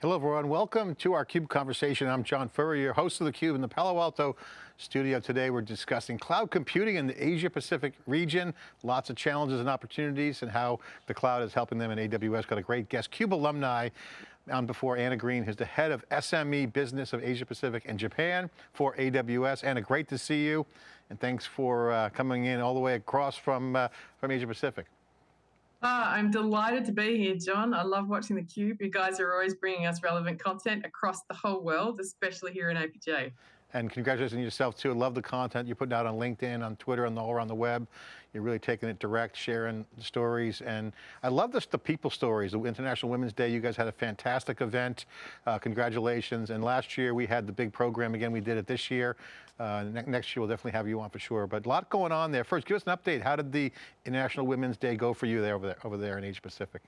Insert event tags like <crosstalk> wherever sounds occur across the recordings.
Hello everyone, welcome to our CUBE conversation. I'm John Furrier, host of theCUBE in the Palo Alto studio. Today we're discussing cloud computing in the Asia Pacific region. Lots of challenges and opportunities and how the cloud is helping them in AWS. Got a great guest, CUBE alumni on before Anna Green, who's the head of SME business of Asia Pacific and Japan for AWS. Anna, great to see you. And thanks for uh, coming in all the way across from, uh, from Asia Pacific. Ah, I'm delighted to be here, John. I love watching theCUBE. You guys are always bringing us relevant content across the whole world, especially here in APJ. And congratulations on yourself too. Love the content you're putting out on LinkedIn, on Twitter, and all around the web. You're really taking it direct, sharing stories. And I love this, the people stories. The International Women's Day, you guys had a fantastic event. Uh, congratulations. And last year we had the big program again. We did it this year. Uh, ne next year we'll definitely have you on for sure. But a lot going on there. First, give us an update. How did the International Women's Day go for you there over there, over there in Asia Pacific?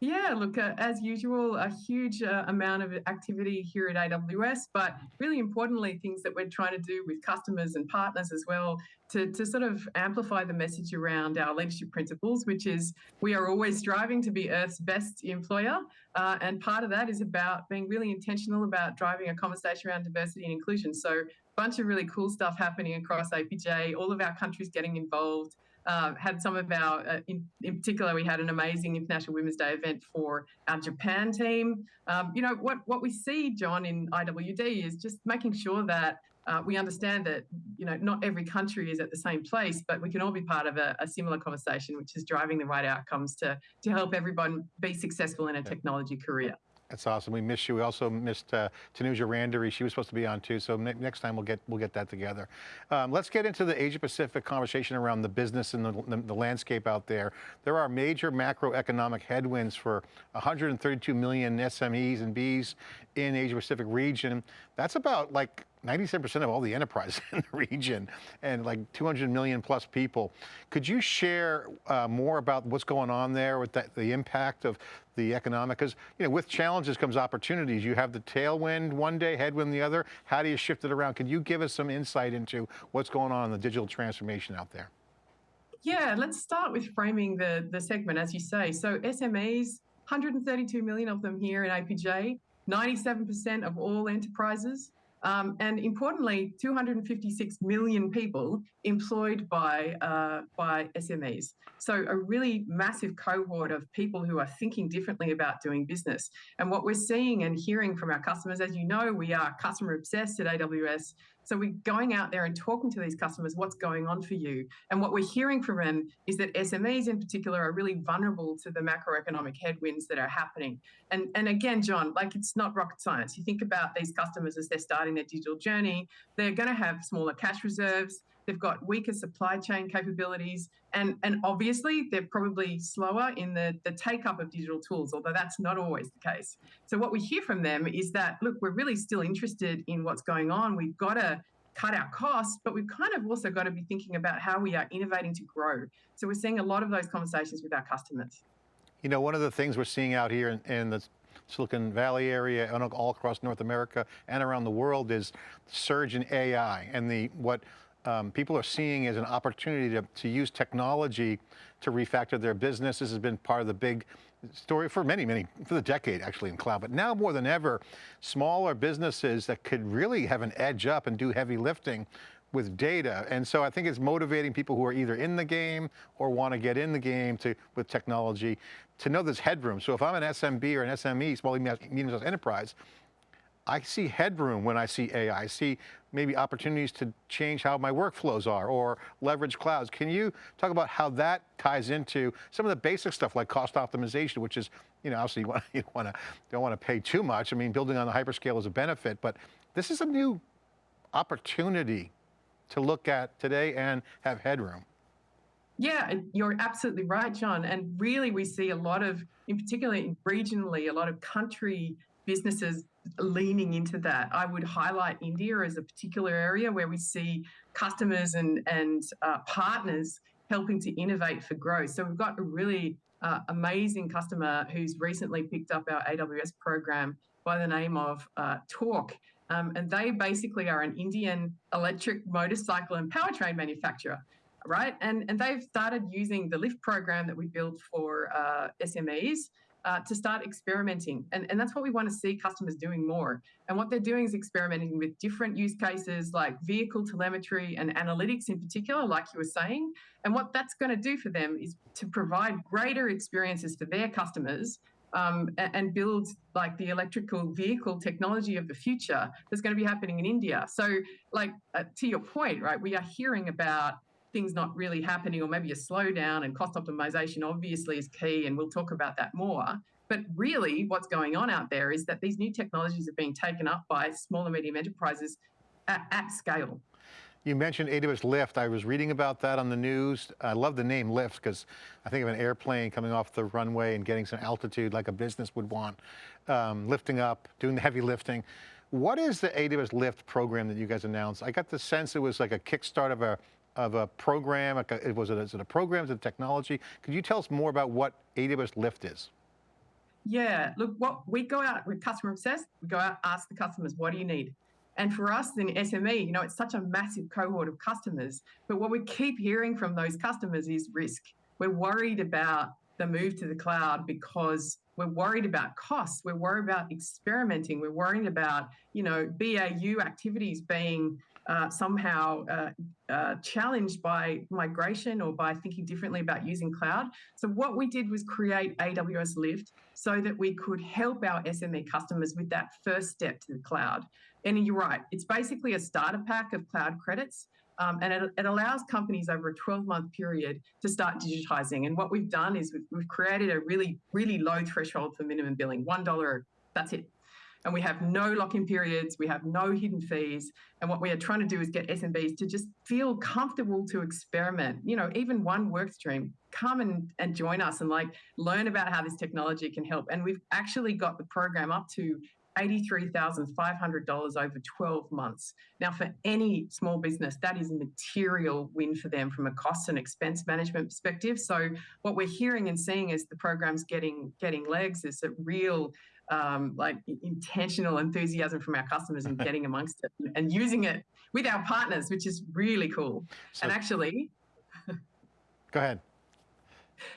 Yeah, look, uh, as usual, a huge uh, amount of activity here at AWS, but really importantly, things that we're trying to do with customers and partners as well to, to sort of amplify the message around our leadership principles, which is we are always striving to be Earth's best employer. Uh, and part of that is about being really intentional about driving a conversation around diversity and inclusion. So a bunch of really cool stuff happening across APJ, all of our countries getting involved. Uh, had some of our, uh, in, in, particular, we had an amazing International Women's Day event for our Japan team. Um, you know, what, what we see, John, in IWD is just making sure that uh, we understand that, you know, not every country is at the same place, but we can all be part of a, a similar conversation, which is driving the right outcomes to, to help everyone be successful in a technology career. That's awesome. We missed you. We also missed uh, Tanuja Randery. She was supposed to be on too. So ne next time we'll get we'll get that together. Um, let's get into the Asia Pacific conversation around the business and the, the, the, landscape out there. There are major macroeconomic headwinds for 132 million SMEs and Bs in Asia Pacific region. That's about like 97% of all the enterprise <laughs> in the region and like 200 million plus people. Could you share uh, more about what's going on there with that, the impact of the economic, because you know, with challenges comes opportunities. You have the tailwind one day, headwind the other. How do you shift it around? Can you give us some insight into what's going on in the digital transformation out there? Yeah, let's start with framing the, the segment, as you say. So SMEs, 132 million of them here in APJ, 97% of all enterprises, um, and importantly, 256 million people employed by, uh, by SMEs. So a really massive cohort of people who are thinking differently about doing business. And what we're seeing and hearing from our customers, as you know, we are customer obsessed at AWS. So we're going out there and talking to these customers, what's going on for you? And what we're hearing from them is that SMEs in particular are really vulnerable to the macroeconomic headwinds that are happening. And, and again, John, like it's not rocket science. You think about these customers as they're starting their digital journey, they're going to have smaller cash reserves, they've got weaker supply chain capabilities, and, and obviously they're probably slower in the, the take up of digital tools, although that's not always the case. So what we hear from them is that, look, we're really still interested in what's going on. We've got to cut our costs, but we've kind of also got to be thinking about how we are innovating to grow. So we're seeing a lot of those conversations with our customers. You know, one of the things we're seeing out here in, in the Silicon Valley area and all across North America and around the world is surge in AI and the what um, people are seeing as an opportunity to, to use technology to refactor their business. This has been part of the big story for many, many, for the decade actually in cloud, but now more than ever, smaller businesses that could really have an edge up and do heavy lifting with data. And so I think it's motivating people who are either in the game or want to get in the game to with technology to know there's headroom. So if I'm an SMB or an SME, small medium enterprise, I see headroom when I see AI. I see maybe opportunities to change how my workflows are or leverage clouds. Can you talk about how that ties into some of the basic stuff like cost optimization, which is, you know, obviously <laughs> you, want, you want to, don't want to pay too much. I mean, building on the hyperscale is a benefit, but this is a new opportunity to look at today and have headroom. Yeah, you're absolutely right, John. And really, we see a lot of, in particular regionally, a lot of country businesses leaning into that. I would highlight India as a particular area where we see customers and, and uh, partners helping to innovate for growth. So we've got a really uh, amazing customer who's recently picked up our AWS program by the name of uh, Tork. Um, and they basically are an Indian electric motorcycle and powertrain manufacturer, right? And, and they've started using the LIFT program that we built for uh, SMEs uh, to start experimenting. And, and that's what we want to see customers doing more. And what they're doing is experimenting with different use cases like vehicle telemetry and analytics in particular, like you were saying. And what that's going to do for them is to provide greater experiences for their customers um, and build like the electrical vehicle technology of the future that's going to be happening in India. So, like uh, to your point, right? We are hearing about things not really happening, or maybe a slowdown, and cost optimization obviously is key, and we'll talk about that more. But really, what's going on out there is that these new technologies are being taken up by small and medium enterprises at, at scale. You mentioned AWS Lift. I was reading about that on the news. I love the name Lift because I think of an airplane coming off the runway and getting some altitude like a business would want. Um, lifting up, doing the heavy lifting. What is the AWS Lift program that you guys announced? I got the sense it was like a kickstart of a of a program. Was it, is it a program? Is it technology? Could you tell us more about what AWS Lift is? Yeah, look, what we go out with customer obsessed. We go out, ask the customers, what do you need? And for us in SME, you know, it's such a massive cohort of customers. But what we keep hearing from those customers is risk. We're worried about the move to the cloud because we're worried about costs. We're worried about experimenting. We're worried about, you know, BAU activities being uh, somehow uh, uh, challenged by migration or by thinking differently about using cloud. So what we did was create AWS Lift so that we could help our SME customers with that first step to the cloud. And you're right, it's basically a starter pack of cloud credits. Um, and it, it, allows companies over a 12 month period to start digitizing. And what we've done is we've, we've created a really, really low threshold for minimum billing $1, that's it and we have no lock-in periods, we have no hidden fees. And what we are trying to do is get SMBs to just feel comfortable to experiment. You know, even one work stream, come and, and join us and like learn about how this technology can help. And we've actually got the program up to $83,500 over 12 months. Now, for any small business, that is a material win for them from a cost and expense management perspective. So, what we're hearing and seeing as the program's getting getting legs is a real um, like intentional enthusiasm from our customers and <laughs> getting amongst it and using it with our partners, which is really cool. So, and actually, <laughs> go ahead.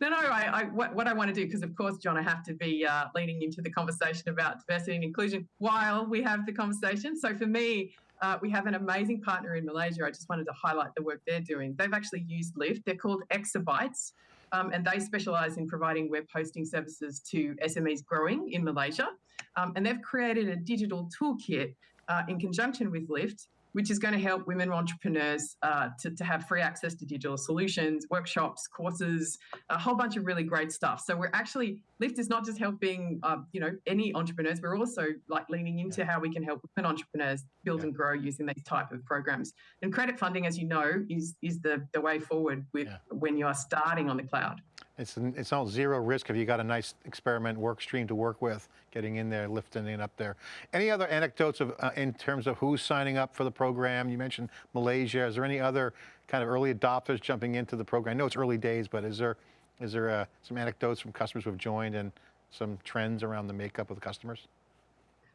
No, no, I, I, what, what I want to do, because of course, John, I have to be uh, leading into the conversation about diversity and inclusion while we have the conversation. So for me, uh, we have an amazing partner in Malaysia. I just wanted to highlight the work they're doing. They've actually used Lift. They're called Exabytes um, and they specialize in providing web hosting services to SMEs growing in Malaysia. Um, and they've created a digital toolkit uh, in conjunction with Lift which is going to help women entrepreneurs uh, to, to have free access to digital solutions, workshops, courses, a whole bunch of really great stuff. So we're actually Lift is not just helping uh, you know any entrepreneurs. We're also like leaning into how we can help women entrepreneurs build yeah. and grow using these type of programs. And credit funding, as you know, is is the the way forward with yeah. when you are starting on the cloud. It's, it's all zero risk if you got a nice experiment work stream to work with, getting in there, lifting it up there. Any other anecdotes of, uh, in terms of who's signing up for the program? You mentioned Malaysia. Is there any other kind of early adopters jumping into the program? I know it's early days, but is there, is there uh, some anecdotes from customers who have joined and some trends around the makeup of the customers?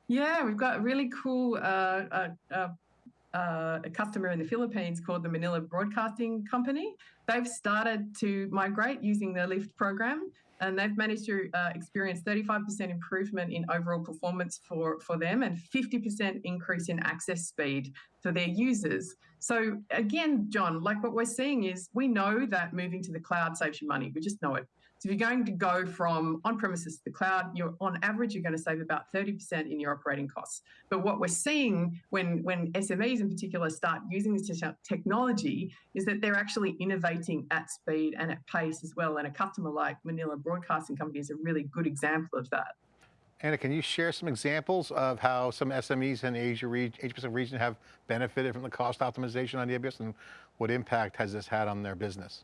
Yeah, we've got really cool uh, uh, uh a customer in the Philippines called the Manila Broadcasting Company. They've started to migrate using the Lift program and they've managed to uh, experience 35% improvement in overall performance for, for them and 50% increase in access speed for their users. So again, John, like what we're seeing is we know that moving to the cloud saves you money. We just know it. So if you're going to go from on-premises to the cloud, you're on average, you're going to save about 30% in your operating costs. But what we're seeing when, when SMEs in particular start using this technology is that they're actually innovating at speed and at pace as well. And a customer like Manila Broadcasting Company is a really good example of that. Anna, can you share some examples of how some SMEs in Asia, Asia Pacific region have benefited from the cost optimization on AWS and what impact has this had on their business?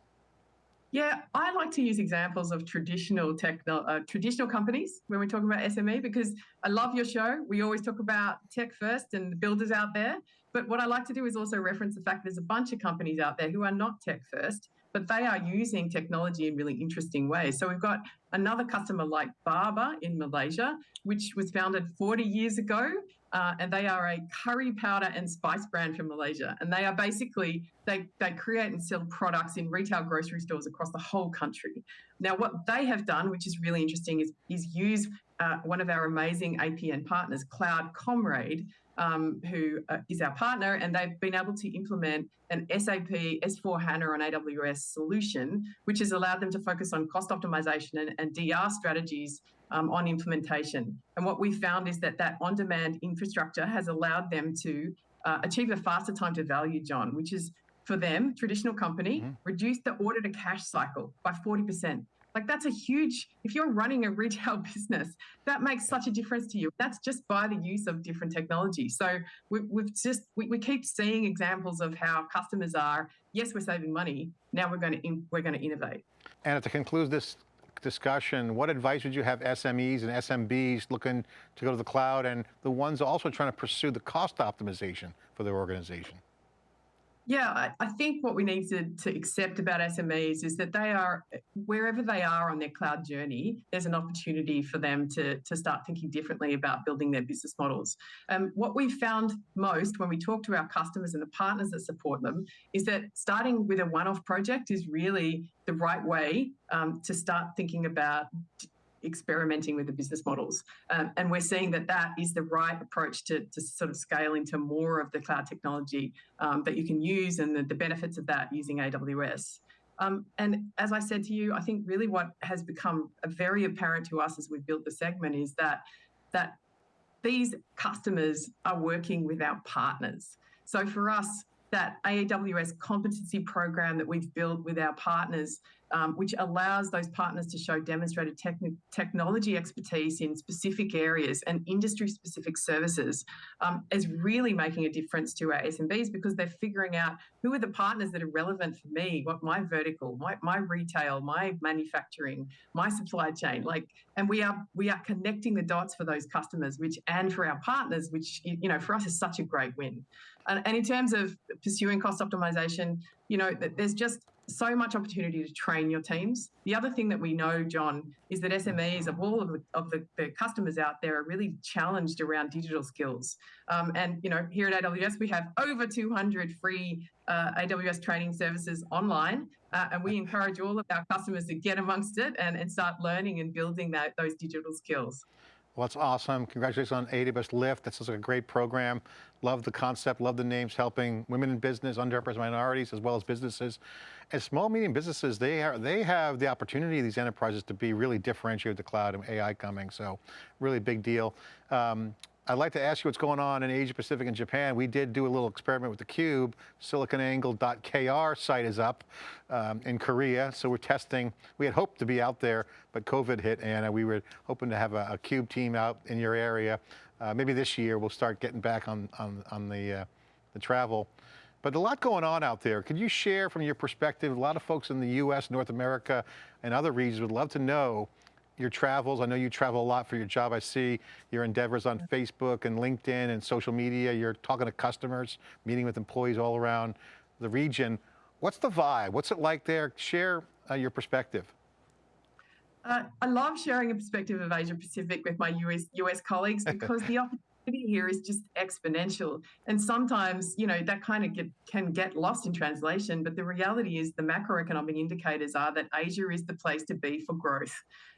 Yeah, I like to use examples of traditional techno, uh, traditional companies when we're talking about SME because I love your show. We always talk about tech first and the builders out there. But what I like to do is also reference the fact there's a bunch of companies out there who are not tech first, but they are using technology in really interesting ways. So we've got another customer like Baba in Malaysia, which was founded 40 years ago uh, and they are a curry powder and spice brand from Malaysia. And they are basically they they create and sell products in retail grocery stores across the whole country. Now, what they have done, which is really interesting, is is use uh, one of our amazing APN partners, Cloud Comrade, um, who uh, is our partner, and they've been able to implement an SAP S4 HANA on AWS solution, which has allowed them to focus on cost optimization and, and DR strategies um, on implementation. And what we found is that that on-demand infrastructure has allowed them to uh, achieve a faster time to value, John, which is for them, traditional company, mm-hmm. reduce the order to cash cycle by 40%. Like that's a huge, if you're running a retail <laughs> business, that makes such a difference to you. That's just by the use of different technology. So we, have just, we, we, keep seeing examples of how customers are, yes, we're saving money. Now we're going to, we're going to innovate. And to conclude this discussion, what advice would you have SMEs and SMBs looking to go to the cloud and the ones also trying to pursue the cost optimization for their organization? Yeah, I, think what we need to, to accept about SMEs is that they are, wherever they are on their cloud journey, there's an opportunity for them to, to start thinking differently about building their business models. Um, what we've found most when we talk to our customers and the partners that support them is that starting with a one off project is really the right way um, to start thinking about experimenting with the business models. Um, and we're seeing that that is the right approach to, to sort of scale into more of the cloud technology um, that you can use and the, the, benefits of that using AWS. Um, and as I said to you, I think really what has become very apparent to us as we've built the segment is that that these customers are working with our partners. So for us, that AWS competency program that we've built with our partners um, which allows those partners to show demonstrated technology expertise in specific areas and industry specific services um, is really making a difference to our SMBs because they're figuring out who are the partners that are relevant for me, what my vertical, my, my retail, my manufacturing, my supply chain, like, and we are we are connecting the dots for those customers, which and for our partners, which you know for us is such a great win. And, and in terms of pursuing cost optimization, you know, there's just so much opportunity to train your teams. The other thing that we know, John, is that SMEs of all of the, of the, the customers out there are really challenged around digital skills. Um, and you know, here at AWS, we have over 200 free uh, AWS training services online, uh, and we <laughs> encourage all of our customers to get amongst it and, and start learning and building that those digital skills. Well, that's awesome. Congratulations on AWS Lift. That's like a great program. Love the concept, love the names, helping women in business, underrepresented minorities, as well as businesses. And small, medium businesses, they, are, they have the opportunity, these enterprises, to be really differentiated with the cloud and AI coming. So really big deal. Um, I'd like to ask you what's going on in Asia Pacific and Japan. We did do a little experiment with the theCUBE. SiliconANGLE.kr site is up um, in Korea, so we're testing. We had hoped to be out there, but COVID hit, and uh, we were hoping to have a, a CUBE team out in your area. Uh, maybe this year we'll start getting back on, on, on the, uh, the travel. But a lot going on out there. Could you share from your perspective, a lot of folks in the US, North America, and other regions would love to know your travels. I know you travel a lot for your job. I see your endeavors on Facebook and LinkedIn and social media. You're talking to customers, meeting with employees all around the region. What's the vibe? What's it like there? Share uh, your perspective. Uh, I love sharing a perspective of Asia Pacific with my US US colleagues <laughs> because the opportunity here is just exponential. And sometimes, you know, that kind of get, can get lost in translation. But the reality is the macroeconomic indicators are that Asia is the place to be for growth.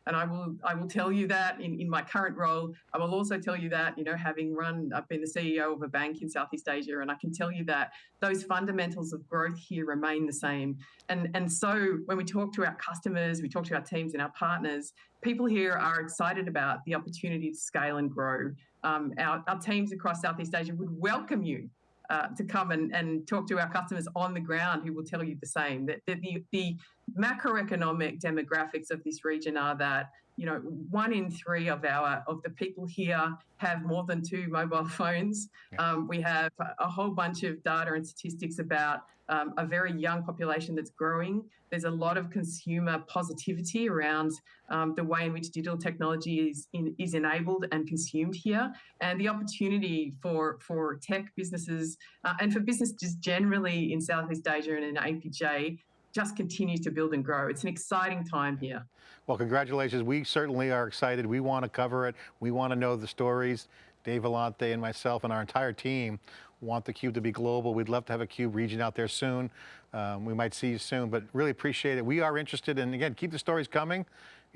And I will I will tell you that in, in my current role. I will also tell you that, you know, having run, I've been the CEO of a bank in Southeast Asia, and I can tell you that those fundamentals of growth here remain the same. And, and so when we talk to our customers, we talk to our teams and our partners, people here are excited about the opportunity to scale and grow um, our, our, teams across Southeast Asia would welcome you uh, to come and, and talk to our customers on the ground who will tell you the same. That, that the, the macroeconomic demographics of this region are that you know, one in three of our of the people here have more than two mobile <laughs> phones. Um, we have a whole bunch of data and statistics about um, a very young population that's growing. There's a lot of consumer positivity around um, the way in which digital technology is in, is enabled and consumed here, and the opportunity for for tech businesses uh, and for businesses generally in Southeast Asia and in APJ just continues to build and grow. It's an exciting time here. Well, congratulations. We certainly are excited. We want to cover it. We want to know the stories. Dave Vellante and myself and our entire team want the Cube to be global. We'd love to have a Cube region out there soon. Um, we might see you soon, but really appreciate it. We are interested and again, keep the stories coming.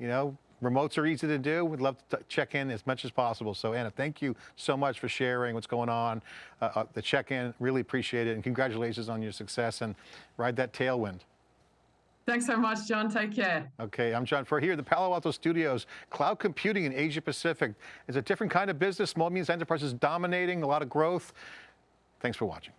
You know, remotes are easy to do. We'd love to check in as much as possible. So Anna, thank you so much for sharing what's going on, uh, uh, the check-in, really appreciate it. And congratulations on your success and ride that tailwind. Thanks so much, John. Take care. Okay, I'm John Furrier here at the Palo Alto Studios. Cloud computing in Asia Pacific is a different kind of business. Small, medium enterprises dominating, a lot of growth. Thanks for watching.